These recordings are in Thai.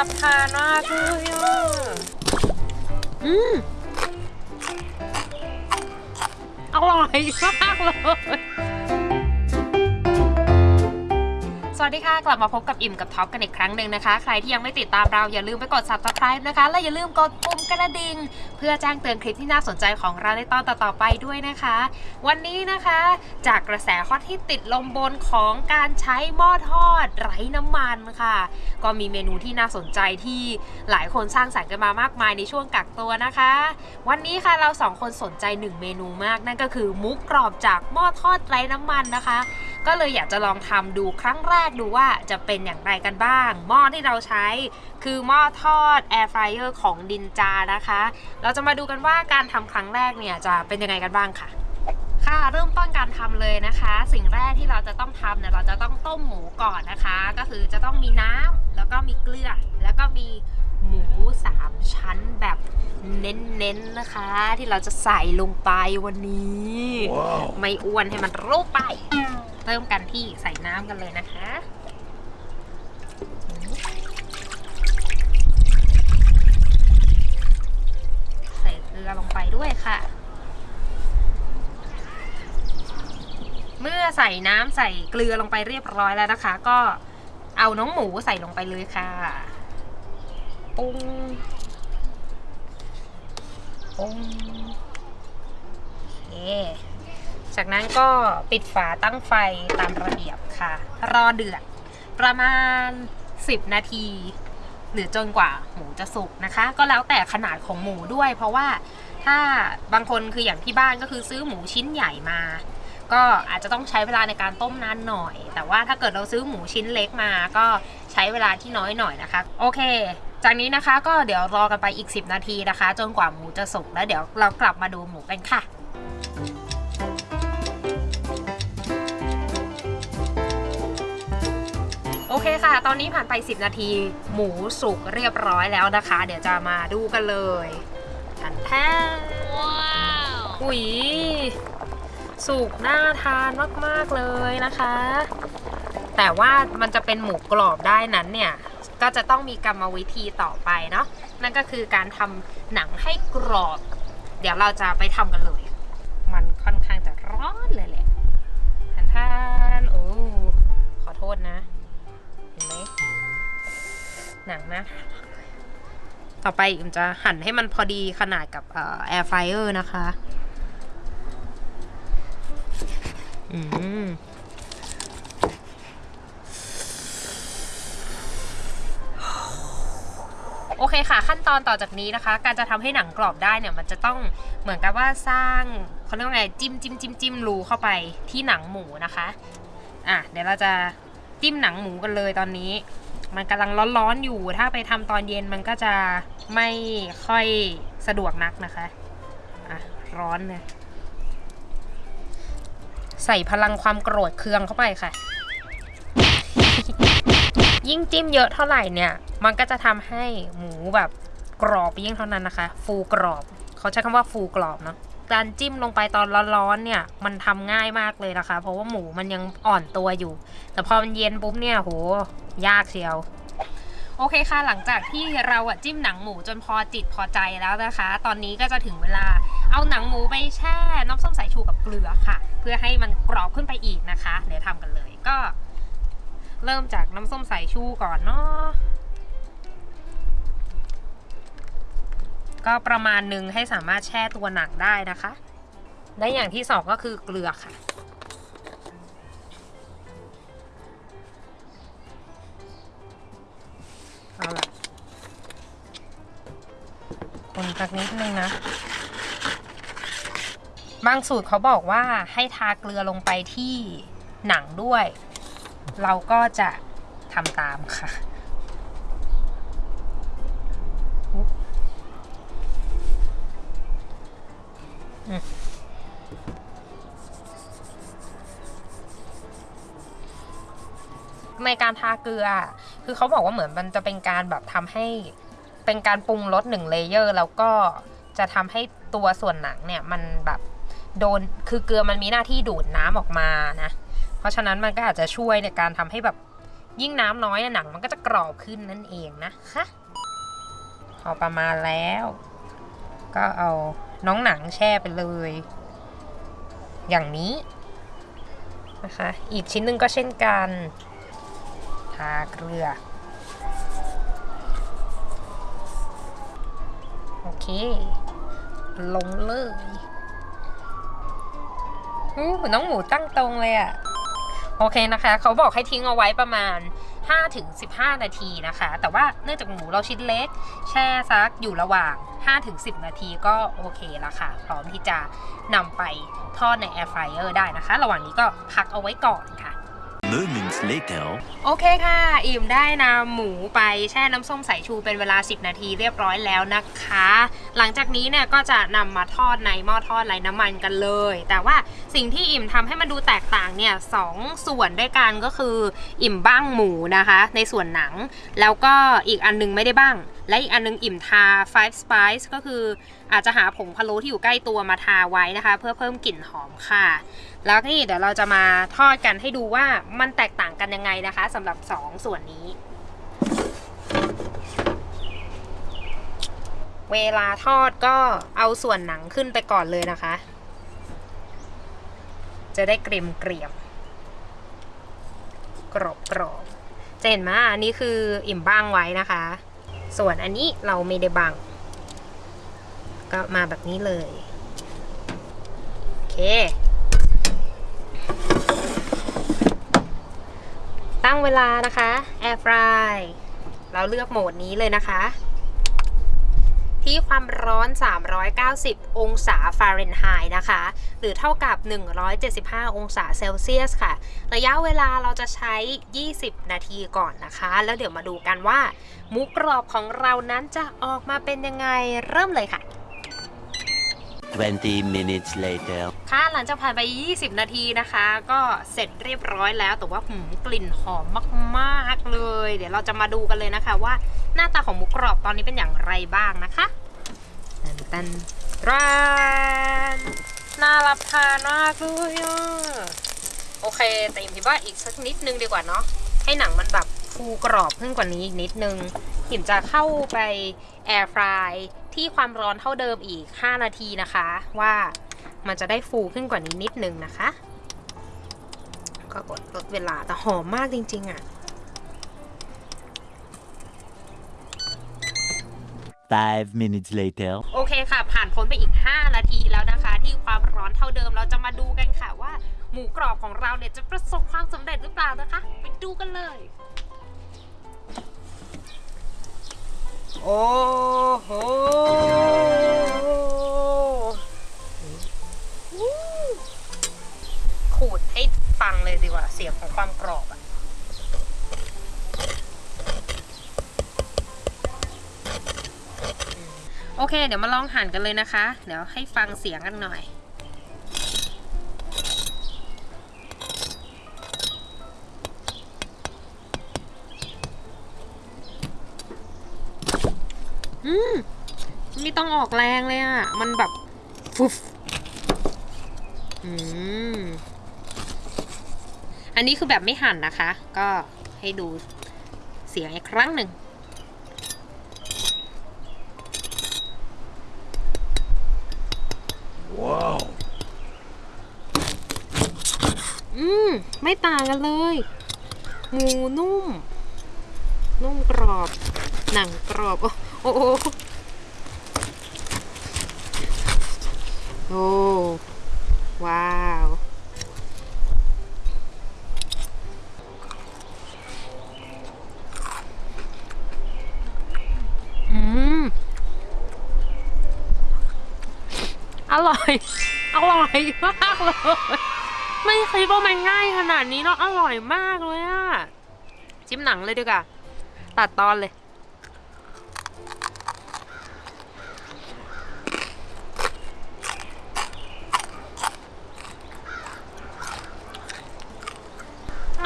รับทานมากเลยอะอืมอร่อยมากเลย สวัสดีค่ะ กลับมาพบกับอิ่มกับท็อปกันอีกครั้งหนึ่งนะคะ ใครที่ยังไม่ติดตามเราอย่าลืมไปกด subscribe นะคะ และอย่าลืมกดปุ่ม กระดิ่งเพื่อแจ้งเตือนคลิปที่น่าสนใจของเราในตอนต่อๆไปด้วยนะคะ วันนี้นะคะ จากกระแสฮอตที่ติดลมบนของการใช้หม้อทอดไร้น้ำมันค่ะ ก็มีเมนูที่น่าสนใจที่หลายคนสร้างสรรค์กันมามากมายในช่วงกักตัวนะคะ วันนี้ค่ะเราสองคนสนใจหนึ่งเมนูมากนั่นก็คือมุกกรอบจากหม้อทอดไร้น้ำมันนะคะ ก็เลยอยากจะลองทำดูครั้งแรกดูว่าจะเป็นอย่างไรกันบ้าง หม้อที่เราใช้คือหม้อทอดแอร์ฟรายเออร์ของดินจานะคะ เราจะมาดูกันว่าการทำครั้งแรกเนี่ยจะเป็นยังไงกันบ้างค่ะค่ะเริ่มต้นการทำเลยนะคะ สิ่งแรกที่เราจะต้องทำเนี่ยเราจะต้องต้มหมูก่อนนะคะ ก็คือจะต้องมีน้ำแล้วก็มีเกลือ แล้วก็มีหมูสามชั้นแบบเน้นๆนะคะ ที่เราจะใส่ลงไปวันนี้ไม่อ้วนให้มันรูปไปเริ่มกันที่ใส่น้ำกันเลยนะคะใส่เกลือลงไปด้วยค่ะ เมื่อใส่น้ำใส่เกลือลงไปเรียบร้อยแล้วนะคะ ก็เอาน้องหมูใส่ลงไปเลยค่ะ ปุ้งปุ้งโอเค จากนั้นก็ปิดฝาตั้งไฟตามระเบียบค่ะ รอเดือดประมาณ 10 นาที หรือจนกว่าหมูจะสุกนะคะ ก็แล้วแต่ขนาดของหมูด้วย เพราะว่าถ้าบางคนคืออย่างที่บ้านก็คือซื้อหมูชิ้นใหญ่มา ก็อาจจะต้องใช้เวลาในการต้มนานหน่อย แต่ว่าถ้าเกิดเราซื้อหมูชิ้นเล็กมา ก็ใช้เวลาที่น้อยหน่อยนะคะ โอเคจากนี้นะคะก็เดี๋ยวรอกันไปอีก 10 นาทีนะคะ จนกว่าหมูจะสุกแล้วเดี๋ยวเรากลับมาดูหมูกันค่ะ คค่ะ ตอนนี้ผ่านไป 10 นาที หมูสุกเรียบร้อยแล้วนะคะ เดี๋ยวจะมาดูกันเลยทันแท้อุ้ยสุกน่าทานมากๆเลยนะคะ แต่ว่ามันจะเป็นหมูกรอบได้นั้นเนี่ยก็จะต้องมีกรรมวิธีต่อไปเนาะนั่นก็คือการทำหนังให้กรอบ เดี๋ยวเราจะไปทำกันเลย มันค่อน ต่อไปอิมจะหั่นให้มันพอดีขนาดกับแอร์ไฟเออร์นะคะอืมโอเคค่ะ ขั้นตอนต่อจากนี้นะคะ การจะทำให้หนังกรอบได้เนี่ยมันจะต้องเหมือนกับว่าสร้างเขาเรียกว่าไงจิ้มจิ้มจิ้มจิ้มรูเข้าไปที่หนังหมูนะคะอะเดี๋ยวเราจะจิ้มหนังหมูกันเลยตอนนี้ มันกำลังร้อนๆอยู่ ถ้าไปทำตอนเย็นมันก็จะไม่ค่อยสะดวกนักนะคะอะร้อนเลยใส่พลังความโกรธเคืองเข้าไปค่ะ ยิ่งจิ้มเยอะเท่าไหร่เนี่ย มันก็จะทำให้หมูแบบกรอบยิ่งเท่านั้นนะคะ ฟูกรอบ เขาใช้คำว่าฟูกรอบเนาะ การจิ้มลงไปตอนร้อนๆเนี่ย มันทำง่ายมากเลยนะคะ เพราะว่าหมูมันยังอ่อนตัวอยู่ แต่พอมันเย็นปุ๊บเนี่ยโหยากเชียว โอเคค่ะ หลังจากที่เราอะจิ้มหนังหมูจนพอจิตพอใจแล้วนะคะ ตอนนี้ก็จะถึงเวลาเอาหนังหมูไปแช่น้ำส้มสายชูกับเกลือค่ะ เพื่อให้มันกรอบขึ้นไปอีกนะคะ เดี๋ยวทำกันเลยก็ เริ่มจากน้ำส้มสายชูก่อนเนาะ ก็ประมาณหนึ่งให้สามารถแช่ตัวหนังได้นะคะ และอย่างที่สองก็คือเกลือค่ะ เอาละคนสักนิดนึงนะ บางสูตรเขาบอกว่าให้ทาเกลือลงไปที่หนังด้วย เราก็จะทำตามค่ะ ในการทาเกลือ คือเขาบอกว่าเหมือนมันจะเป็นการแบบทำให้เป็นการปรุงรสหนึ่งเลเยอร์ แล้วก็จะทำให้ตัวส่วนหนังเนี่ยมันแบบโดนคือเกลือมันมีหน้าที่ดูดน้ำออกมานะ เพราะฉะนั้นมันก็อาจจะช่วยในการทำให้แบบยิ่งน้ำน้อยหนัง มันก็จะกรอบขึ้นนั่นเองนะคะพอประมาณแล้ว ก็เอาน้องหนังแช่ไปเลย อย่างนี้นะคะ อีกชิ้นหนึ่งก็เช่นกันาเกลือ โอเค ลงเลยอู้น้องหมูตั้งตรงเลยอะโอเคนะคะ เขาบอกให้ทิ้งเอาไว้ประมาณ 5-15 นาทีนะคะ แต่ว่าเนื่องจากหมูเราชิ้นเล็ก แช่ซักอยู่ระหว่าง 5-10 นาทีก็โอเคล้วค่ะ พร้อมที่จะนำไปทอดในแอร์ฟรายเออร์ได้นะคะ ระหว่างนี้ก็พักเอาไว้ก่อนค่ะ Moments later. โอเคค่ะ อิ่มได้นำหมูไปแช่น้ำส้มสายชูเป็นเวลา 10 นาทีเรียบร้อยแล้วนะคะ หลังจากนี้เนี่ยก็จะนำมาทอดในหม้อทอดไร้น้ำมันกันเลย แต่ว่าสิ่งที่อิ่มทำให้มันดูแตกต่างเนี่ยสองส่วนด้วยกันก็คือ อิ่มบ้างหมูนะคะ ในส่วนหนัง แล้วก็อีกอันนึงไม่ได้บ้าง และอีกอันนึงอิ่มทา five spice ก็คืออาจจะหาผงพะโล้ที่อยู่ใกล้ตัวมาทาไว้นะคะ เพื่อเพิ่มกลิ่นหอมค่ะ แล้วนี่เดี๋ยวเราจะมาทอดกันให้ดูว่ามันแตกต่างกันยังไงนะคะสำหรับ 2ส่วนนี้ เวลาทอดก็เอาส่วนหนังขึ้นไปก่อนเลยนะคะ จะได้เกรียมเกรียมกรอบกรอบๆจะเห็นไหมอันนี้คืออิ่มบ้างไว้นะคะ ส่วนอันนี้เราไม่ได้บัง ก็มาแบบนี้เลย โอเค ตั้งเวลานะคะ แอร์ฟรายเราเลือกโหมดนี้เลยนะคะ ที่ความร้อน 390 องศาฟาเรนไฮต์นะคะ หรือเท่ากับ 175 องศาเซลเซียสค่ะ ระยะเวลาเราจะใช้ 20 นาทีก่อนนะคะ แล้วเดี๋ยวมาดูกันว่า หมูกรอบของเรานั้นจะออกมาเป็นยังไงเริ่มเลยค่ะ20 minutes later. ค่ะ หลังจากผ่านไป 20 นาทีนะคะ ก็เสร็จเรียบร้อยแล้ว แต่ว่าหืมกลิ่นหอมมาก ๆ เลย เดี๋ยวเราจะมาดูกันเลยนะคะว่าหน้าตาของหมูกรอบตอนนี้เป็นอย่างไรบ้างนะคะ ตันร้านน่ารับทานมากเลยอะโอเค แต่ยิมคิดว่าอีกสักนิดนึงดีกว่าเนาะให้หนังมันแบบฟูกรอบขึ้นกว่านี้อีกนิดนึงหิมจะเข้าไปแอร์ฟรายที่ความร้อนเท่าเดิมอีก 5 นาทีนะคะ ว่ามันจะได้ฟูขึ้นกว่านี้นิดนึงนะคะ ก็กดลดเวลาแต่หอมมากจริงๆอะ Five minutes later. โอเคค่ะ ผ่านพ้นไปอีก 5 นาทีแล้วนะคะ ที่ความร้อนเท่าเดิมเราจะมาดูกันค่ะว่า หมูกรอบของเราเนี่ยจะประสบความสำเร็จหรือเปล่านะคะ ไปดูกันเลย โอ้โห โอเค เดี๋ยวมาลองหั่นกันเลยนะคะ เดี๋ยวให้ฟังเสียงกันหน่อย อืม ไม่ต้องออกแรงเลยอะ่ะ มันแบบฟุบอืม อันนี้คือแบบไม่หั่นนะคะ ก็ให้ดูเสียงอีกครั้งหนึ่ง Wow. อื มไม่ต่างกันเลย หมูนุ่ม นุ่มกรอบ หนังกรอบ โอ้โอ้โอ้โอ้ว้าว อืม อร่อย อร่อยมากเลย ไม่คิดว่ามันง่ายขนาดนี้เนาะอร่อยมากเลยอะจิ้มหนังเลยดีกว่าตัดตอนเลย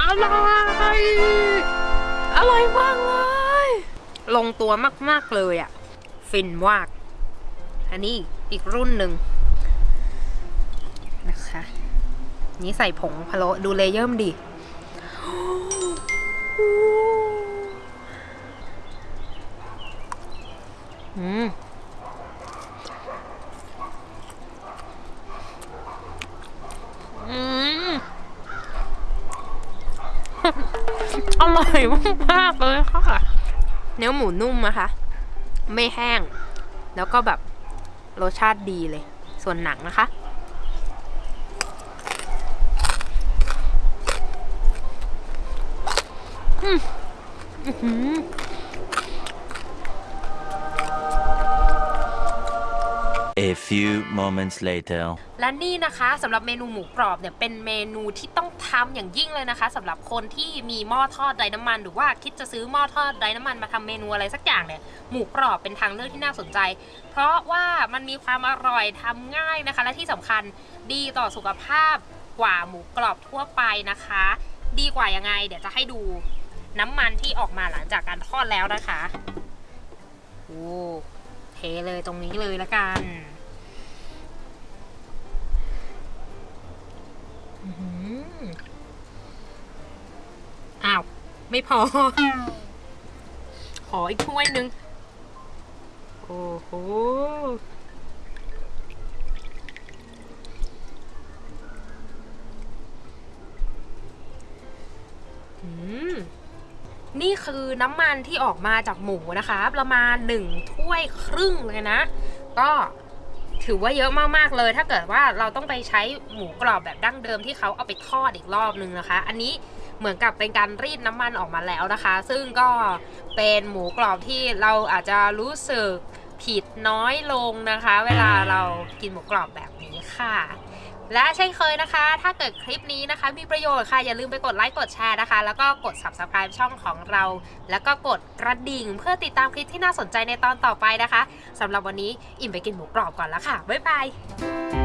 อร่อยอร่อยมากเลย ลงตัวมาก ๆ เลยอะฟินมาก อันนี้อีกรุ่นหนึ่งนะคะ นี่ใส่ผงพะโล้ดู layer มันดิอืมอืมอร่อยมากๆเลยค่ะ เนื้อหมูนุ่มนะคะ ไม่แห้ง แล้วก็แบบรสชาติดีเลย ส่วนหนังนะคะ อืมอื้อหือ A few moments later. และนี่นะคะสำหรับเมนูหมูกรอบเนี่ยเป็นเมนูที่ต้องทำอย่างยิ่งเลยนะคะสำหรับคนที่มีหม้อทอดไร้น้ำมัน หรือว่าคิดจะซื้อหม้อทอดไร้น้ำมันมาทำเมนูอะไรสักอย่างเนี่ยหมูกรอบเป็นทางเลือกที่น่าสนใจ เพราะว่ามันมีความอร่อยทำง่ายนะคะ และที่สำคัญดีต่อสุขภาพกว่าหมูกรอบทั่วไปนะคะ ดีกว่ายังไง เดี๋ยวจะให้ดู น้ำมันที่ออกมาหลังจากการทอดแล้วนะคะโอ้เทเลยตรงนี้เลยละกันอื้อหืออ้าว ไม่พอ ขออีกถ้วยหนึ่งโอ้โหอืม นี่คือน้ำมันที่ออกมาจากหมูนะคะ ประมาณหนึ่งถ้วยครึ่งเลยนะ ก็ถือว่าเยอะมากๆเลย ถ้าเกิดว่าเราต้องไปใช้หมูกรอบแบบดั้งเดิมที่เขาเอาไปทอดอีกรอบนึงนะคะ อันนี้เหมือนกับเป็นการรีดน้ำมันออกมาแล้วนะคะ ซึ่งก็เป็นหมูกรอบที่เราอาจจะรู้สึกผิดน้อยลงนะคะ เวลาเรากินหมูกรอบแบบนี้ค่ะ และเช่นเคยนะคะ ถ้าเกิดคลิปนี้นะคะ มีประโยชน์ค่ะ อย่าลืมไปกดไลค์กดแชร์นะคะ แล้วก็กด subscribe ช่องของเรา แล้วก็กดกระดิ่ง เพื่อติดตามคลิปที่น่าสนใจในตอนต่อไปนะคะสำหรับวันนี้อิ่มไปกินหมูกรอบก่อนแล้วค่ะบ๊ายบาย